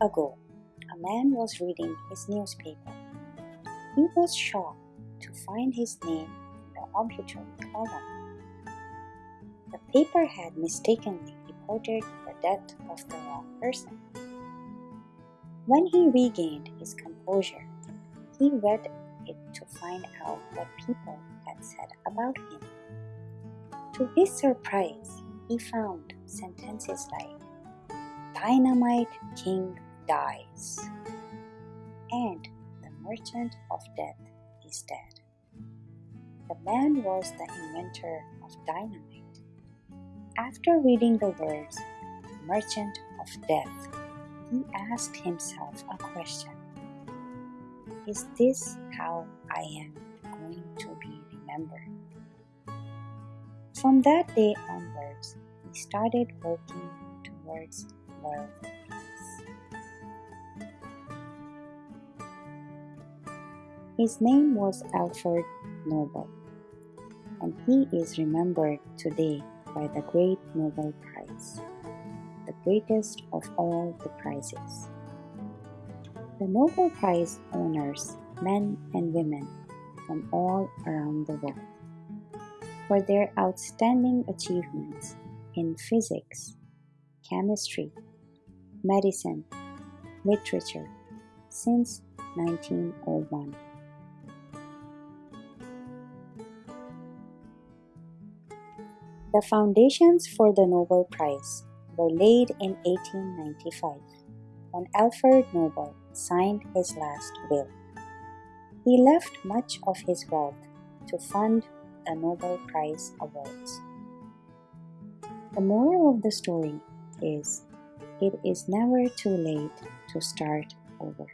ago, a man was reading his newspaper. He was shocked to find his name in the obituary column. The paper had mistakenly reported the death of the wrong person. When he regained his composure, he read it to find out what people had said about him. To his surprise, he found sentences like Dynamite King dies and the merchant of death is dead. The man was the inventor of dynamite. After reading the words merchant of death, he asked himself a question Is this how I am going to be remembered? From that day onwards, he started working towards world His name was Alfred Nobel, and he is remembered today by the Great Nobel Prize, the greatest of all the prizes. The Nobel Prize honors men and women from all around the world for their outstanding achievements in physics, chemistry, medicine, literature since 1901. The foundations for the Nobel Prize were laid in 1895 when Alfred Nobel signed his last will. He left much of his wealth to fund the Nobel Prize Awards. The moral of the story is it is never too late to start over.